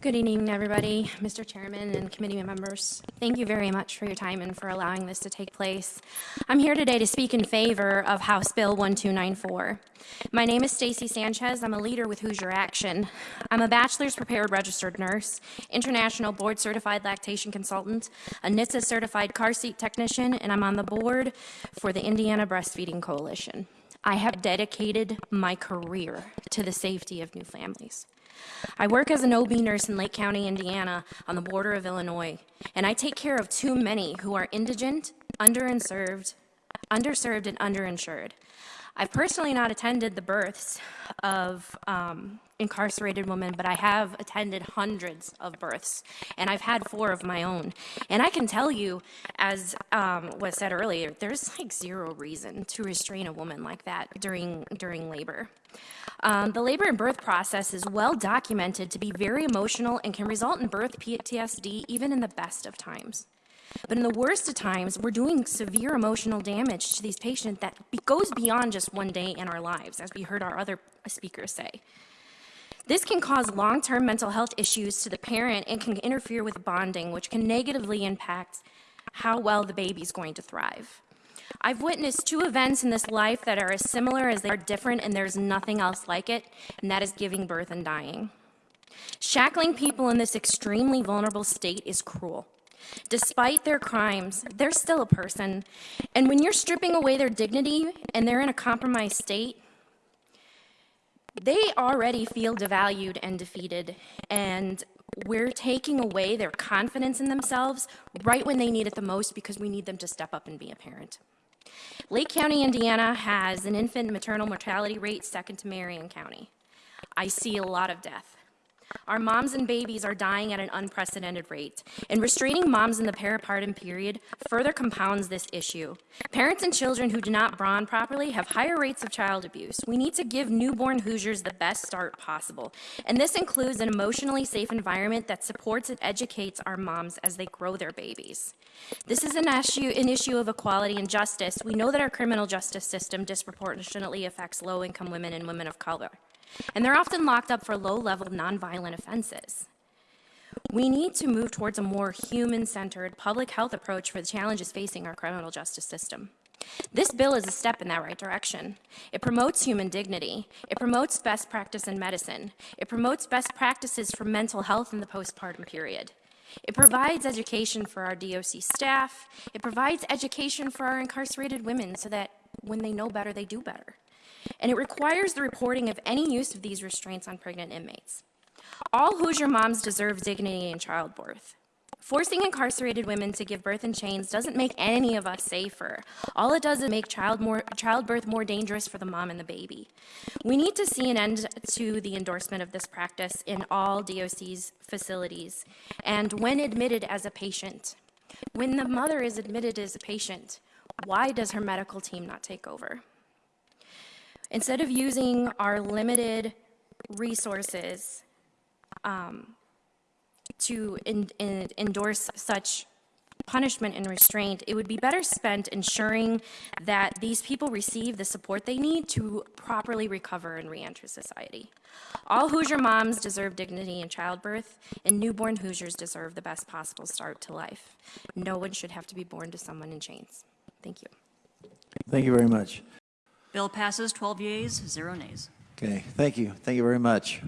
Good evening, everybody, Mr. Chairman and committee members. Thank you very much for your time and for allowing this to take place. I'm here today to speak in favor of House Bill 1294. My name is Stacy Sanchez. I'm a leader with Hoosier Action. I'm a bachelor's prepared registered nurse, international board certified lactation consultant, a NHTSA certified car seat technician, and I'm on the board for the Indiana Breastfeeding Coalition. I have dedicated my career to the safety of new families. I work as an OB nurse in Lake County, Indiana, on the border of Illinois, and I take care of too many who are indigent, underserved, underserved and underinsured. I've personally not attended the births of um, incarcerated women, but I have attended hundreds of births, and I've had four of my own. And I can tell you, as um, was said earlier, there's like zero reason to restrain a woman like that during during labor. Um, the labor and birth process is well documented to be very emotional and can result in birth PTSD even in the best of times. But in the worst of times, we're doing severe emotional damage to these patients that goes beyond just one day in our lives, as we heard our other speakers say. This can cause long-term mental health issues to the parent and can interfere with bonding, which can negatively impact how well the baby's going to thrive. I've witnessed two events in this life that are as similar as they are different, and there's nothing else like it, and that is giving birth and dying. Shackling people in this extremely vulnerable state is cruel. Despite their crimes, they're still a person. And when you're stripping away their dignity and they're in a compromised state, they already feel devalued and defeated. And we're taking away their confidence in themselves right when they need it the most because we need them to step up and be a parent. Lake County, Indiana has an infant maternal mortality rate second to Marion County. I see a lot of death. Our moms and babies are dying at an unprecedented rate, and restraining moms in the peripartum period further compounds this issue. Parents and children who do not bond properly have higher rates of child abuse. We need to give newborn Hoosiers the best start possible, and this includes an emotionally safe environment that supports and educates our moms as they grow their babies. This is an issue, an issue of equality and justice. We know that our criminal justice system disproportionately affects low-income women and women of color and they're often locked up for low-level nonviolent offenses. We need to move towards a more human-centered public health approach for the challenges facing our criminal justice system. This bill is a step in that right direction. It promotes human dignity. It promotes best practice in medicine. It promotes best practices for mental health in the postpartum period. It provides education for our DOC staff. It provides education for our incarcerated women so that when they know better, they do better and it requires the reporting of any use of these restraints on pregnant inmates. All Hoosier moms deserve dignity in childbirth. Forcing incarcerated women to give birth in chains doesn't make any of us safer. All it does is make child more, childbirth more dangerous for the mom and the baby. We need to see an end to the endorsement of this practice in all DOC's facilities and when admitted as a patient. When the mother is admitted as a patient, why does her medical team not take over? Instead of using our limited resources um, to in, in, endorse such punishment and restraint, it would be better spent ensuring that these people receive the support they need to properly recover and reenter society. All Hoosier moms deserve dignity in childbirth, and newborn Hoosiers deserve the best possible start to life. No one should have to be born to someone in chains. Thank you. Thank you very much. Bill passes 12 yeas, zero nays. Okay, thank you. Thank you very much.